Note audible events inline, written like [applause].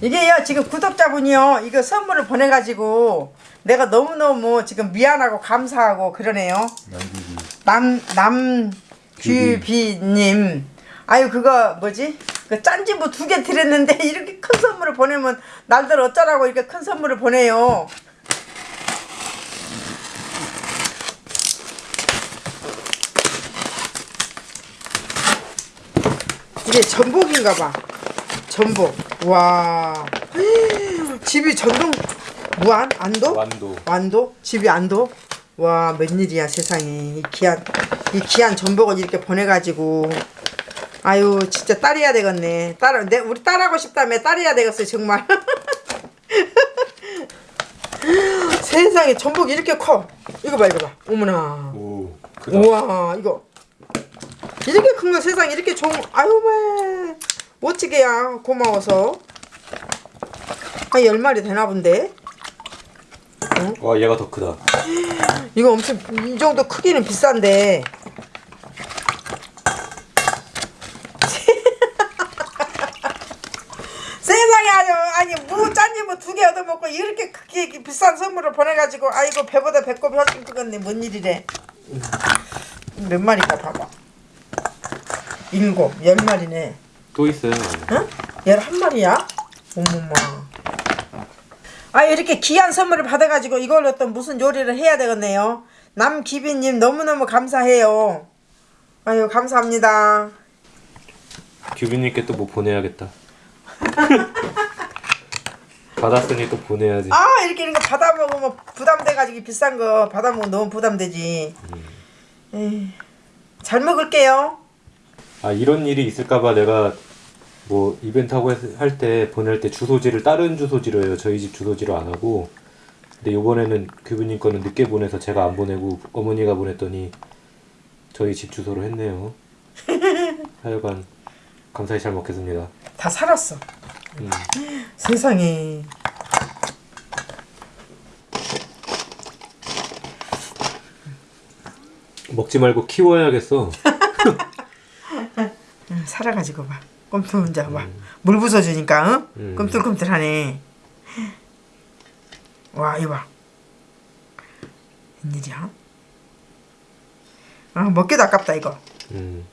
이게요 지금 구독자분이요 이거 선물을 보내가지고 내가 너무너무 지금 미안하고 감사하고 그러네요. 남 남규비님. 아유 그거 뭐지? 그 짠지부 두 개 드렸는데 [laughs] 이렇게 큰 선물을 보내면 날들 어쩌라고 이렇게 큰 선물을 보내요. 이게 전복인가 봐 전복. 와. 집이 전동 무안 안도? 완도. 완도? 집이 안도? 와 웬일이야 세상에. 이 귀한 이 귀한 전복을 이렇게 보내 가지고. 아유 진짜 딸이야 되겠네. 딸 내, 우리 딸하고 싶다며 딸이야 되겠어요 정말. [laughs] 세상에 전복 이렇게 커. 이거 봐 이거 봐. 어머나. 오. 크다. 우와 이거. 이렇게 큰 거 세상 이렇게 좋은 아유 왜 멋지게야. 고마워서. 한열 마리 되나 본데? 와 얘가 더 크다. 이거 엄청 이 정도 크기는 비싼데. [laughs] 세상에 아주 아니 무 짠지 뭐두 개 얻어먹고 이렇게 크게 비싼 선물을 보내가지고 아이고 배보다 배꼽이 훨씬 크겠네. 뭔 일이래? 몇 마리까 봐봐. 일곱 열 마리네 또 있어요. 응? 열한 마리야? 어머마. 아 이렇게 귀한 선물을 받아가지고 이걸로 또 무슨 요리를 해야 되겠네요. 남기빈님 너무너무 감사해요. 아유 감사합니다. 규빈님께 또 뭐 보내야겠다. [laughs] 받았으니 또 보내야지. 아 이렇게 이런 거 받아 먹으면 부담돼가지고 비싼 거 받아 먹으면 너무 부담되지. 에이, 잘 먹을게요. 아 이런 일이 있을까봐 내가 뭐 이벤트 하고 할 때 보낼 때 주소지를 다른 주소지로 해요. 저희 집 주소지로 안 하고. 근데 이번에는 규빈님 거는 늦게 보내서 제가 안 보내고 어머니가 보냈더니 저희 집 주소로 했네요. [laughs] 하여간 감사히 잘 먹겠습니다. 다 살았어. 음. 세상에. 먹지 말고 키워야겠어. [laughs] 응, 살아가지고 봐. 꼼틀 혼자 봐. 물 부숴주니까 응? 음. 꼼틀꼼틀하네. 와 이거 봐. 웬일이야? 아 먹기도 아깝다 이거. 음.